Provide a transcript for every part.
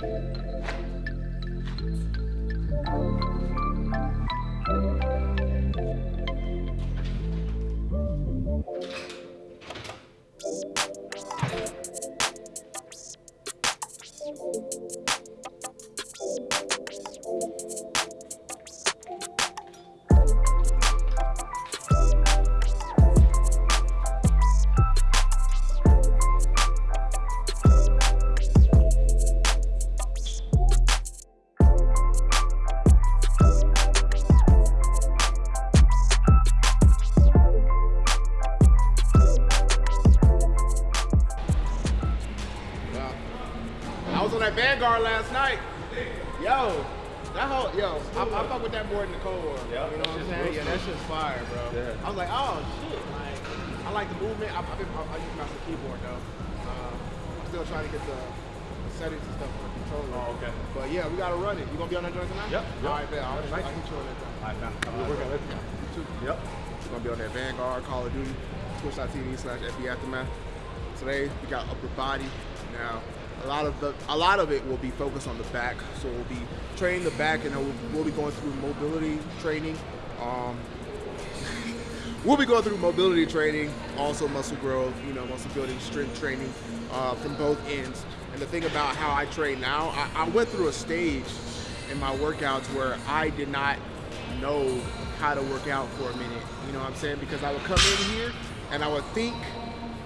Wow. Last night. Yo, that whole yo, I, I fuck with that more than the Cold War. Yeah, you know what I'm saying? Yeah, that shit's fire, bro. Yeah. I was like, oh shit, like I like the movement. I, I've been, I, I use master keyboard though. Uh, I'm still trying to get the, the settings and stuff on the controller. Oh, okay. But yeah, we gotta run it. You gonna be on that joint tonight? Yep, All yep. right, bet. I'll, Nice. I'll hit you on that joint. All right, man. We're working with you. too. Yep. We're gonna be on that Vanguard, Call of Duty, Twitch.tv slash FB Aftermath. Today we got upper body. Now a lot of the a lot of it will be focused on the back. So we'll be training the back and we'll, we'll be going through mobility training. Um, we'll be going through mobility training, also muscle growth, you know, muscle building, strength training uh, from both ends. And the thing about how I train now, I, I went through a stage in my workouts where I did not know how to work out for a minute. You know what I'm saying? Because I would come in here and I would think,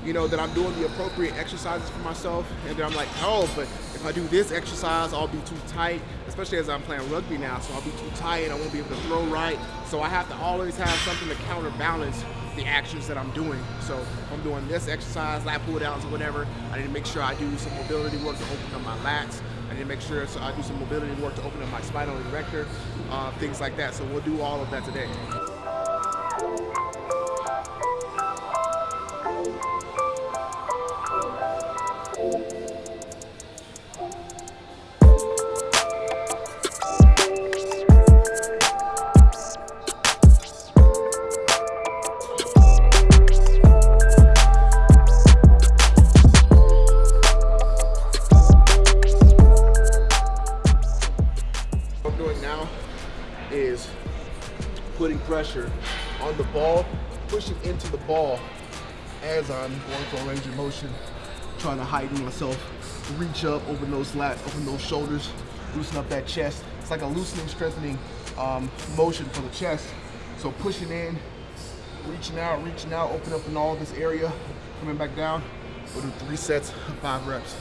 you know, that I'm doing the appropriate exercises for myself, and then I'm like, oh, but if I do this exercise, I'll be too tight, especially as I'm playing rugby now, so I'll be too tight and I won't be able to throw right. So I have to always have something to counterbalance the actions that I'm doing. So if I'm doing this exercise, lat pull downs or whatever, I need to make sure I do some mobility work to open up my lats. I need to make sure so I do some mobility work to open up my spinal erector, uh, things like that. So we'll do all of that today. For range of motion, trying to heighten myself, reach up, open those lats, open those shoulders, loosen up that chest. It's like a loosening, strengthening um, motion for the chest. So pushing in, reaching out, reaching out, open up in all this area, coming back down. We'll do three sets of five reps.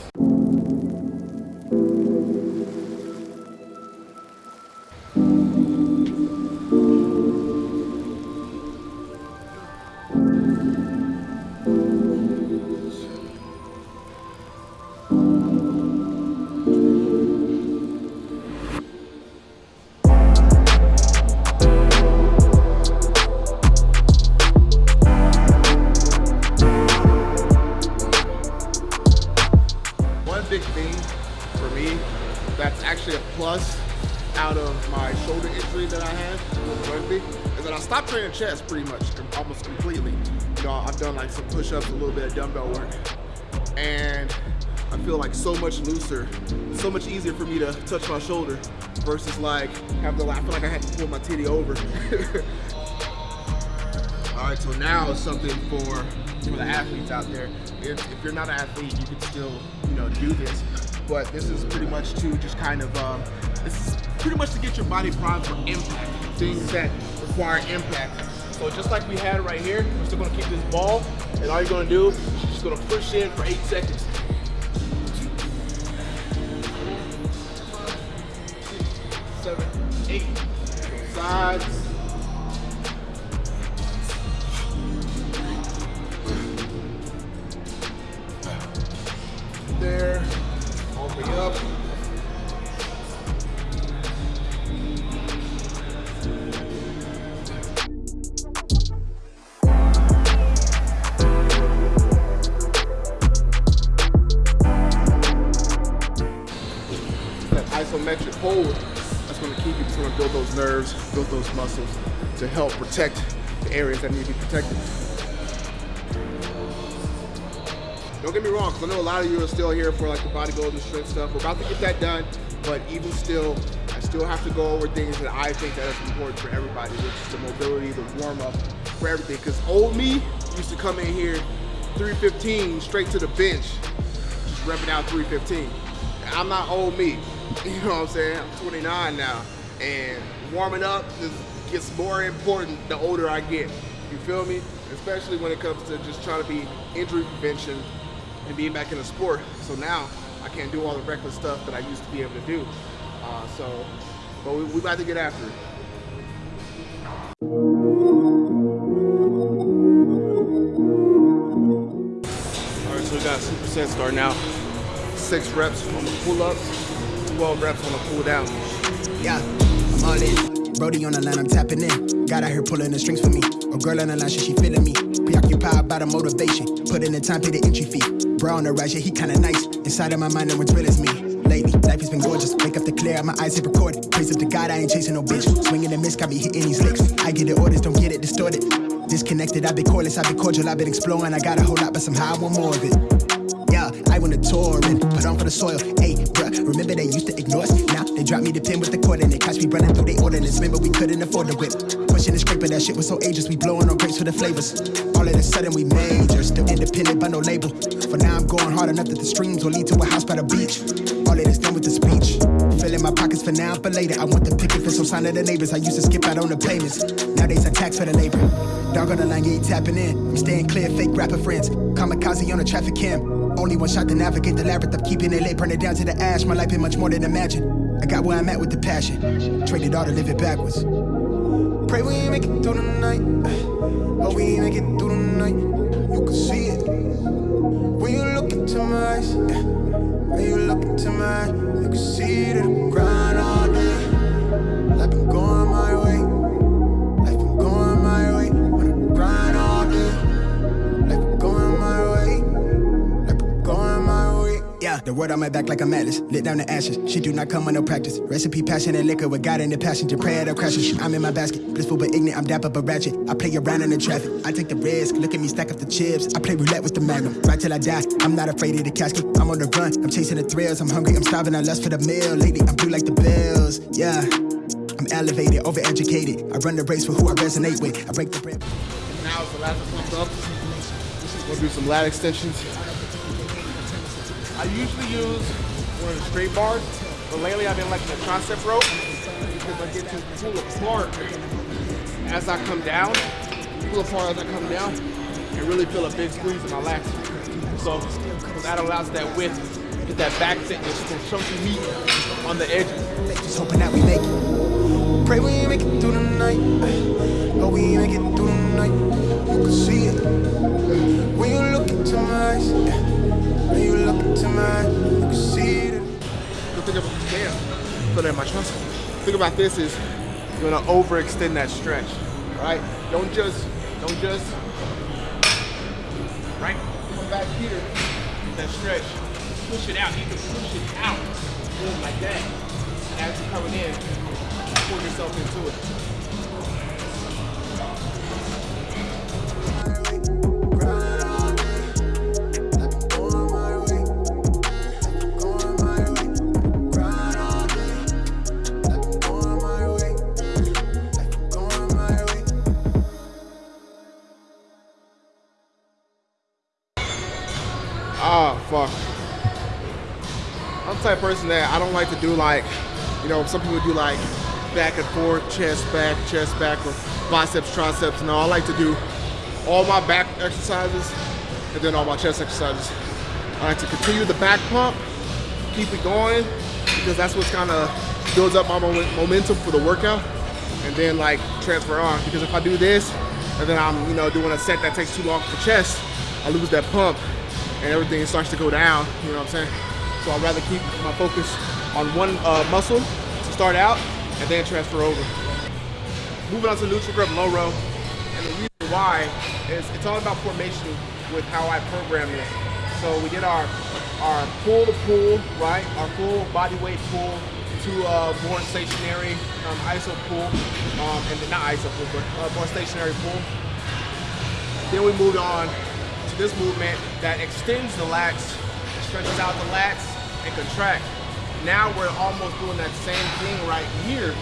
Chest pretty much, almost completely. You I've done like some push-ups, a little bit of dumbbell work, and I feel like so much looser, so much easier for me to touch my shoulder versus like have the, I feel like I had to pull my titty over. All right, so now something for for the athletes out there. If, if you're not an athlete, you can still you know do this, but this is pretty much to just kind of um, is pretty much to get your body primed for impact, things that require impact. So just like we had right here, we're still gonna keep this ball, and all you're gonna do is just gonna push in for eight seconds. Seven, eight, sides. Those nerves, build those muscles to help protect the areas that need to be protected. don't get me wrong, because I know a lot of you are still here for like the bodybuilding strength stuff. We're about to get that done, but even still, I still have to go over things that I think that is important for everybody, which is the mobility, the warm up, for everything. Because old me used to come in here 315 straight to the bench, just repping out 315. I'm not old me, you know what I'm saying? I'm 29 now, and warming up gets more important the older I get. You feel me? Especially when it comes to just trying to be injury prevention and being back in the sport. So now I can't do all the reckless stuff that I used to be able to do. Uh, so, but we, we about to get after it. All right, so we got superset starting out. Six reps on the pull-ups, 12 reps on the pull-down. Yeah, I'm Brody on the line, I'm tapping in. Got out here pulling the strings for me. A girl on the line, she feeling me. Preoccupied by the motivation. Put in the time, pay the entry fee. Bro on the rise, yeah, he kinda nice. Inside of my mind, no one's real as me. Lately, life has been gorgeous. Wake up to clear, my eyes hit recorded. Praise up to God, I ain't chasing no bitch. Swinging and miss, got me hitting these licks. I get the orders, don't get it distorted. Disconnected, I've been cordless, I've been cordial, I've been exploring. I got a whole lot, but somehow I want more of it. I wanna tour and put on for the soil. Hey, bruh, remember they used to ignore us? Now they drop me the pin with the cord and they catch me running through their ordinance. Remember we couldn't afford the whip. Pushing the scraper, that shit was so ageless. We blowing on grapes for the flavors. All of a sudden we major, still independent but no label. For now I'm going hard enough that the streams will lead to a house by the beach. All of this done with the speech. Filling my pockets for now, but later I want the picket for some sign of the neighbors. I used to skip out on the payments. Nowadays I tax for the labor. Dog on the line, yeah, tapping in. I'm staying clear, fake rapper friends. Kamikaze on the traffic cam. Only one shot to navigate the labyrinth of keeping it late, burn it down to the ash. My life been much more than imagine. I got where I'm at with the passion. Traded all to live it backwards. Pray we make it through the night. Oh, we make it through the night. You can see it. When you look into my eyes. When you look into my eyes, you can see that the word on my back like a atlas. Lit down the ashes. Shit do not come with no practice. Recipe, passion, and liquor with God in the passenger. Prayer to crashes. I'm in my basket. Blissful but ignorant. I'm dapper but ratchet. I play around in the traffic. I take the risk. Look at me stack up the chips. I play roulette with the magnum. Right till I die. I'm not afraid of the casket. I'm on the run. I'm chasing the thrills. I'm hungry. I'm starving. I lust for the meal. Lately, I'm blue like the bills. Yeah. I'm elevated, overeducated. I run the race for who I resonate with. I break the bread. Now it's the last pump up. We'll do some lat extensions. I usually use one of the straight bars, but lately I've been liking the concept rope because I get to pull apart as I come down, pull apart as I come down, and really feel a big squeeze in my lats. So that allows that width, get that back thickness, some chunky meat on the edges. Just hoping that we make it. Pray we make it through the night. Oh, we make it through the night. You can see it. When you look into my eyes. You look it. The thing about damn, that my trust. Think about this is you're gonna overextend that stretch. Right? Don't just don't just right come back here, that stretch, push it out. You can push it out, boom, like that. And as you're coming in, pull yourself into it. That I don't like to do like, you know, some people do like back and forth, chest back, chest back, or biceps, triceps. No, I like to do all my back exercises and then all my chest exercises. I like to continue the back pump, keep it going, because that's what's kind of builds up my moment, momentum for the workout, and then like transfer on. Because if I do this, and then I'm, you know, doing a set that takes too long for chest, I lose that pump, and everything starts to go down. You know what I'm saying? So I'd rather keep my focus on one uh, muscle to start out, and then transfer over. Moving on to neutral grip low row, and the reason why is it's all about formation with how I program this. So we did our our pull to pull, right? Our full body weight pull to a more stationary um, iso pull, um, and not iso pull, but uh, more stationary pull. Then we moved on to this movement that extends the lats, stretches out the lats, and contract. Now we're almost doing that same thing right here,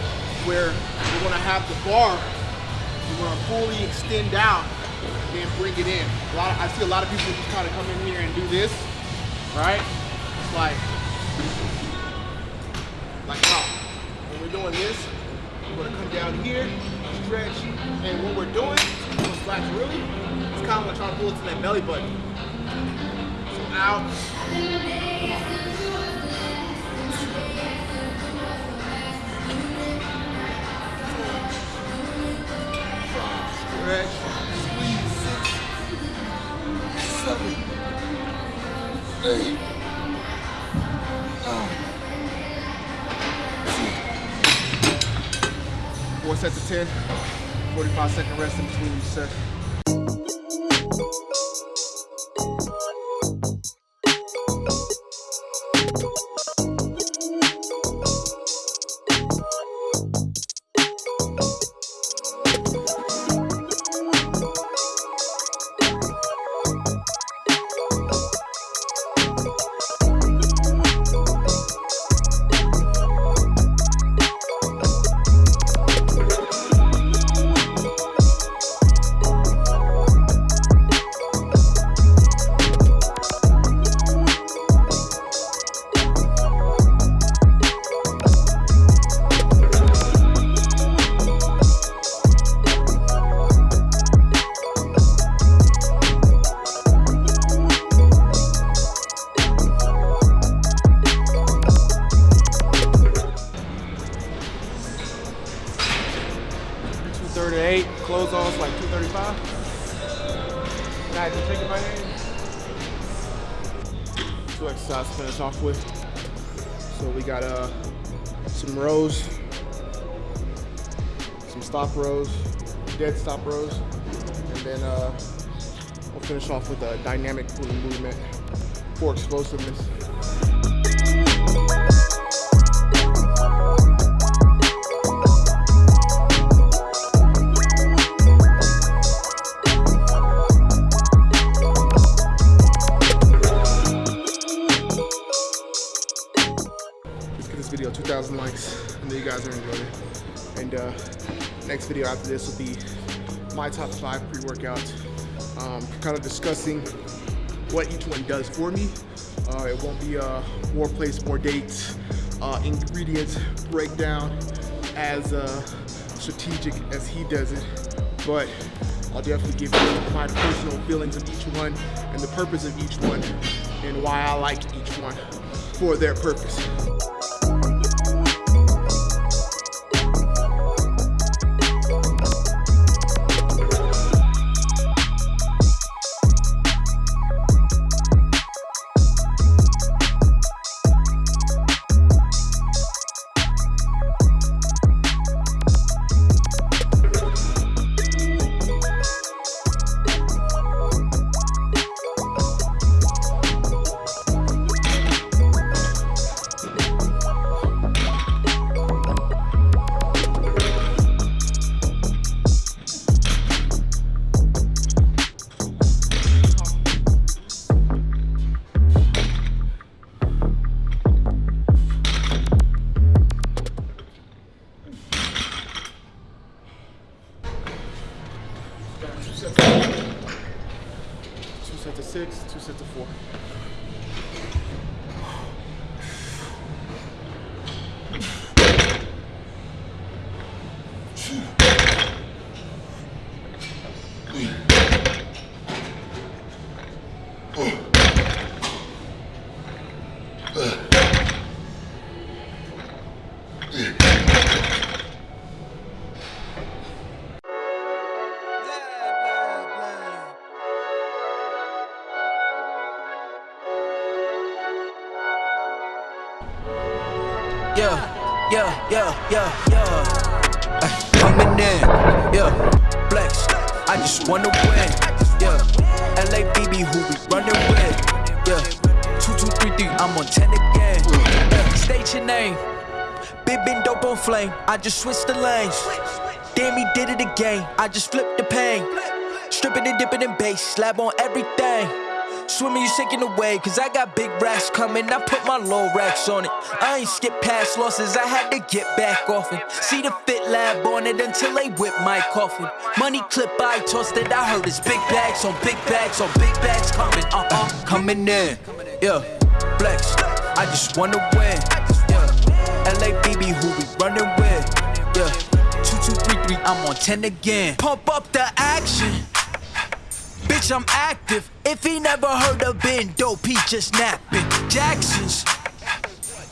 where we're gonna have the bar, we're gonna fully extend out, and bring it in. A lot of, I see a lot of people just kind of come in here and do this, right? It's like, like how? When we're doing this, we're gonna come down here, stretch, and what we're doing, those really, it's kind of like trying to pull it to that belly button. So out, stretch, squeeze, um, nine, Four sets of 10, 45 second rest in between each set. Finish off with. So we got uh some rows, some stop rows, dead stop rows, and then uh we'll finish off with a dynamic pulling movement for explosiveness. Video 2,000 likes. I know you guys are enjoying it. And uh, next video after this will be my top five pre-workout. Um, kind of discussing what each one does for me. Uh, it won't be uh, More Plates, More Dates, uh, ingredients breakdown as uh, strategic as he does it. But I'll definitely give you my personal feelings of each one and the purpose of each one and why I like each one for their purpose. Yeah, yeah, yeah, yeah, yeah. Flex, I just wanna win, yeah. LABB, who we running with, yeah. Two, two, three, three, I'm on 10 again. Yeah. State your name, big been dope on flame. I just switched the lanes. Damn, he did it again. I just flipped the pain. Stripping and dipping in bass, slab on everything. Swimming, you sinking away, cause I got big racks coming. I put my low racks on it. I ain't skip past losses, I had to get back off it. See the fit lab on it until they whip my coffin. Money clip, I tossed it, I heard it's big bags on big bags on big bags coming, uh uh, coming in. Yeah, flex, I just wanna win. Yeah, LABB, who we running with. Yeah, 2233, I'm on 10 again. Pump up the action. Bitch, I'm active. If he never heard of Ben Dope, he just napping. Jackson's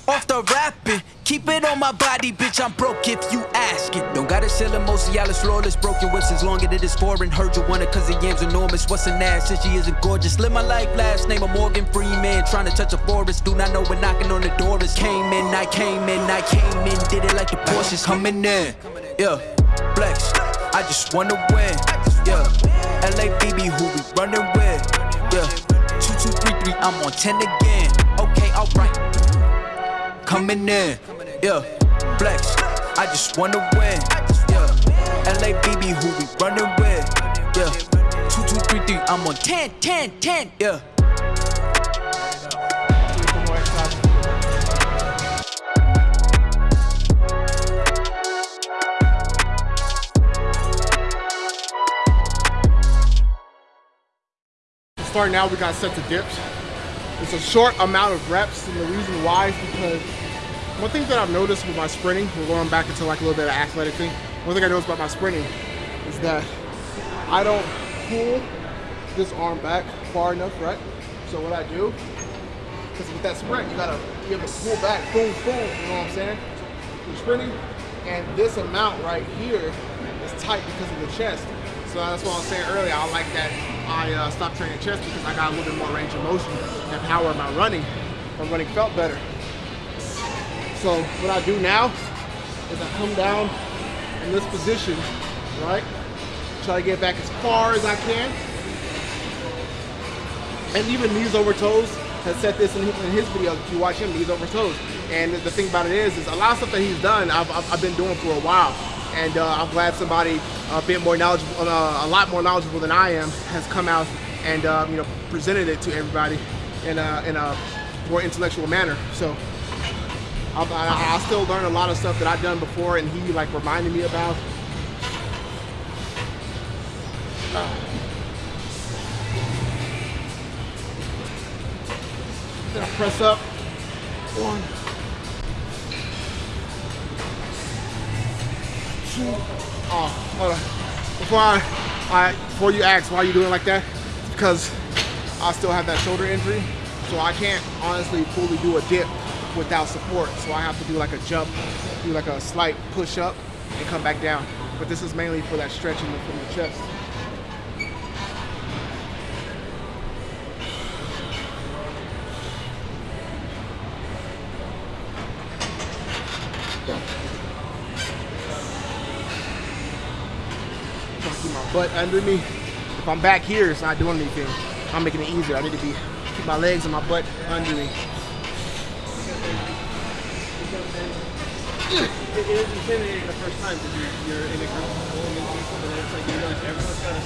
off the rapping. Keep it on my body, bitch. I'm broke if you ask it. Don't gotta sell it, most of y'all is flawless. Broken whips as long as it is foreign. Heard you want it cause the yam's enormous. What's an ass if she isn't gorgeous? Live my life last name of Morgan Freeman. Trying to touch a forest. Do not know when knocking on the door is. Came in, I came in, I came in. Did it like the Porsches coming in. Yeah, flex. I just wanna win. Yeah, LABB, who we running with. Yeah, 2233, I'm on 10 again. Okay, alright. Coming in. Yeah, flex. I just wanna win. Yeah, LABB, who we running with. Yeah, 2233, I'm on 10, 10, 10. Yeah. Starting now, we got set to dips. It's a short amount of reps, and the reason why is because one thing that I've noticed with my sprinting, we're going back into like a little bit of athletic thing. One thing I noticed about my sprinting is that I don't pull this arm back far enough, right? So what I do, because with that sprint, you gotta be able to pull back, boom, boom, you know what I'm saying? You're sprinting, and this amount right here is tight because of the chest. So that's what I was saying earlier. I like that I uh, stopped training chest because I got a little bit more range of motion and power in my running. My running felt better. So what I do now is I come down in this position, right? Try to get back as far as I can. And even knees over toes has said this in his, video. If you watch him, knees over toes. And the thing about it is, is a lot of stuff that he's done, I've, I've, been doing for a while and uh, I'm glad somebody a bit more knowledgeable, uh, a lot more knowledgeable than I am, has come out and uh, you know presented it to everybody in a, in a more intellectual manner. So I, I, I still learn a lot of stuff that I've done before, and he like reminded me about. Gonna press up. One. Two. Oh, hold on. Before I, I, before you ask why you doing like that, because I still have that shoulder injury, so I can't honestly fully do a dip without support. So I have to do like a jump, do like a slight push up, and come back down. But this is mainly for that stretching from the chest. Trying to keep my butt under me. If I'm back here, it's not doing anything. I'm making it easier. I need to be keep my legs and my butt under me. It is intimidating the first time because you're, you're in a group into people and it's like you realize everyone's got on.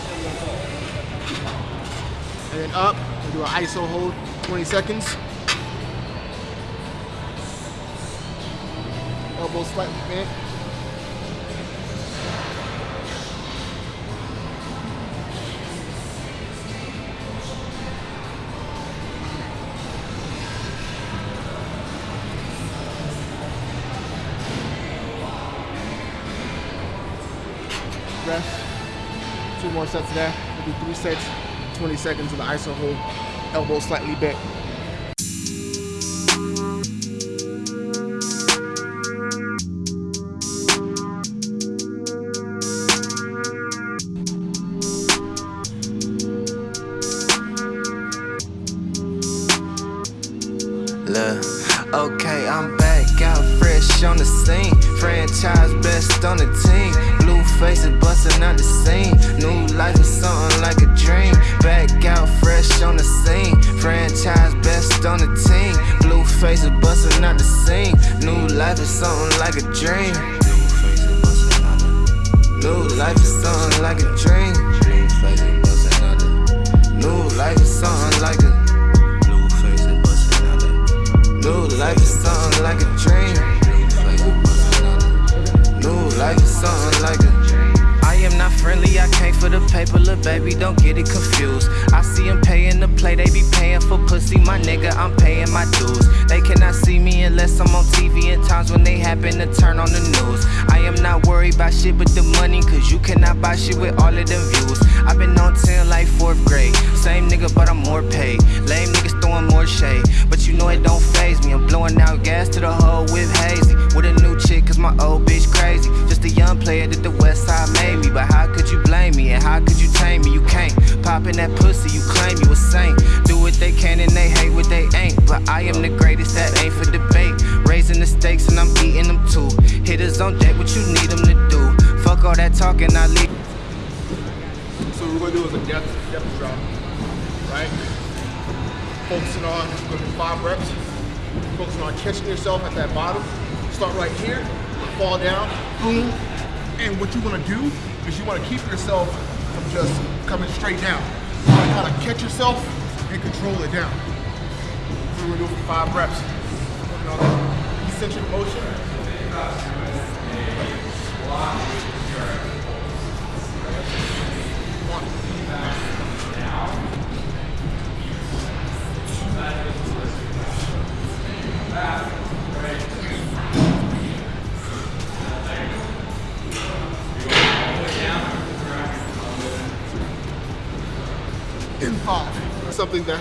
And then up, we do an ISO hold, 20 seconds. Elbows slightly bent. More sets of that. We'll three sets, 20 seconds of the ISO hold, elbow slightly bent. Out the scene. New life is something like a dream. Back out fresh on the scene. Franchise best on the team. Blue faces busting out the scene. New life is something like a dream. New life is something like a dream. New life is something like a. New life is something like a dream. New life is something like a am not friendly, I came for the paper, little baby, don't get it confused. I see them paying the play, they be paying for pussy, my nigga, I'm paying my dues. They cannot see me unless I'm on TV in times when they happen to turn on the news. I am not worried about shit but the money, cause you cannot buy shit with all of them views. I've been on 10 like 4th grade, same nigga, but I'm more paid. Lame niggas throwing more shade, but you know it don't phase me. I'm blowing out gas to the whole with hazy. With a new chick, cause my old bitch crazy. Just young player that the west side made me. But how could you blame me? And how could you tame me? You can't. Popping that pussy, you claim you a saint. Do what they can and they hate what they ain't. But I am the greatest, that ain't for debate. Raising the stakes and I'm eating them too. Hitters on deck, what you need them to do. Fuck all that talking, I leave. So what we're gonna do is a depth, depth drop, right? Focusing on do five reps. Focusing on catching yourself at that bottom. Start right here, fall down, boom. And what you wanna do is you wanna keep yourself from just coming straight down. You kind of catch yourself and control it down. We're gonna do it for five reps. Eccentric motion. In five. Something that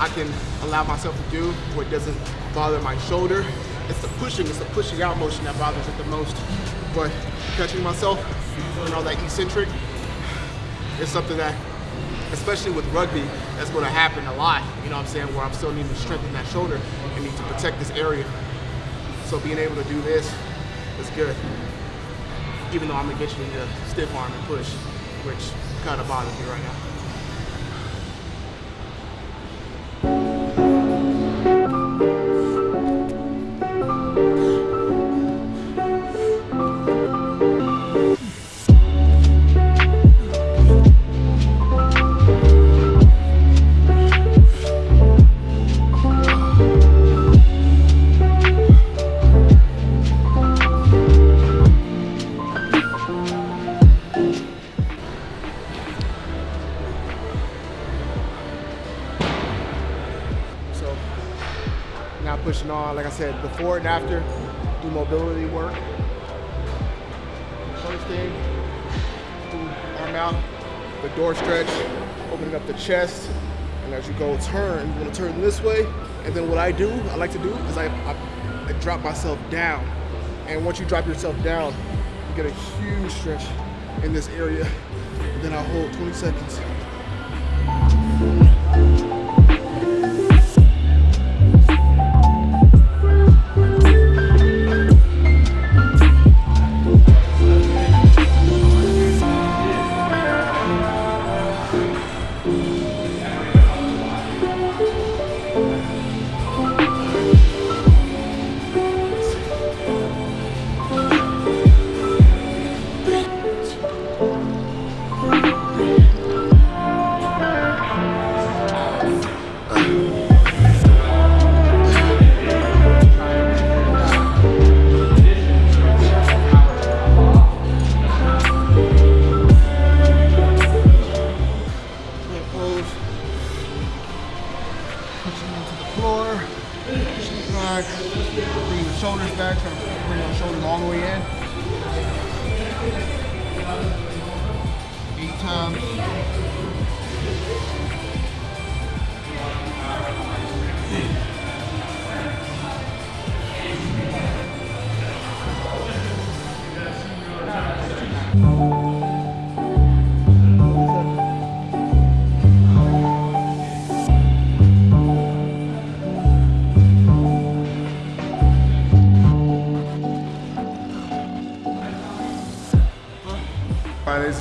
I can allow myself to do where it doesn't bother my shoulder. It's the pushing, it's the pushing out motion that bothers it the most. But catching myself, you all that eccentric, is something that, especially with rugby, that's gonna happen a lot, you know what I'm saying, where I'm still needing to strengthen that shoulder and need to protect this area. So being able to do this is good. Even though I'm gonna get you into stiff arm and push, which kind of bothers me right now. Before and after, do mobility work. First thing, arm out, the door stretch, opening up the chest, and as you go turn, you wanna turn this way, and then what I do, I like to do, is I, I, I drop myself down. And once you drop yourself down, you get a huge stretch in this area. And then I'll hold 20 seconds.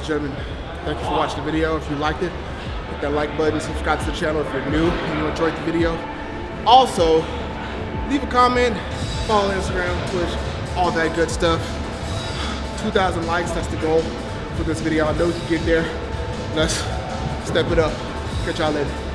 Gentlemen, thank you for watching the video. If you liked it, hit that like button, subscribe to the channel if you're new and you enjoyed the video. Also, leave a comment, follow Instagram, Twitch, all that good stuff. 2,000 likes, that's the goal for this video. I know you can get there. Let's step it up. Catch y'all later.